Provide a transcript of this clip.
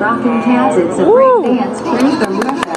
Rocking Tazzets and Woo! break bands from Russia.